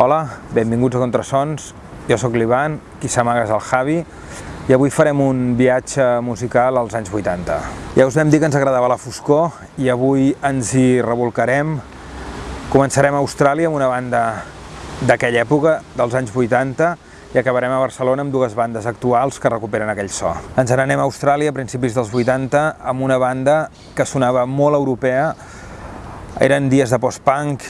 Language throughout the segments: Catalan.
Hola, benvinguts a Contrasons. Jo sóc l'Ivan, qui s'amaga és el Javi, i avui farem un viatge musical als anys 80. Ja us vam dir que ens agradava la foscor i avui ens hi revolcarem. Començarem a Austràlia amb una banda d'aquella època, dels anys 80, i acabarem a Barcelona amb dues bandes actuals que recuperen aquell so. Ens n'anem a Austràlia a principis dels 80 amb una banda que sonava molt europea, eren dies de post-punk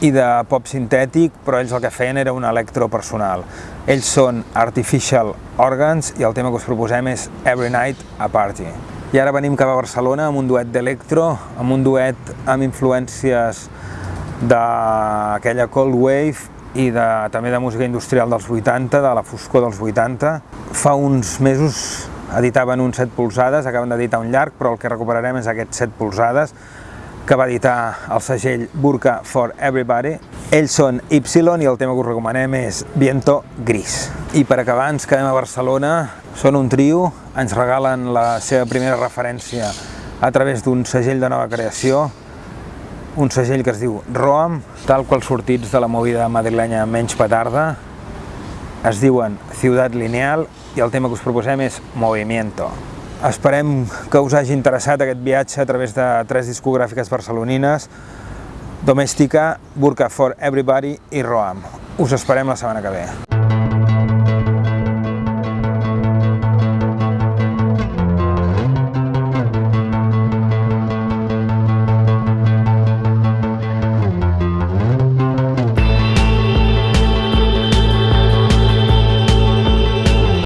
i de pop sintètic, però ells el que feien era un electro personal. Ells són Artificial Organs i el tema que us proposem és Every Night a Party. I ara venim cap a Barcelona amb un duet d'electro, amb un duet amb influències d'aquella Cold Wave i de, també de música industrial dels 80, de la foscor dels 80. Fa uns mesos editaven un 7 polzades, acaben d'editar un llarg, però el que recuperarem és aquest 7 polzades, que va editar el segell Burka for Everybody. Ells són Y i el tema que us recomanem és Viento Gris. I per acabar ens quedem a Barcelona, són un trio, ens regalen la seva primera referència a través d'un segell de nova creació, un segell que es diu Roam, tal qual sortits de la movida madrilenya menys petarda, es diuen Ciutat Lineal i el tema que us proposem és Movimiento. Esperem que us hagi interessat aquest viatge a través de tres discogràfiques barcelonines, Domèstica, Burka for Everybody i Roam. Us esperem la setmana que ve.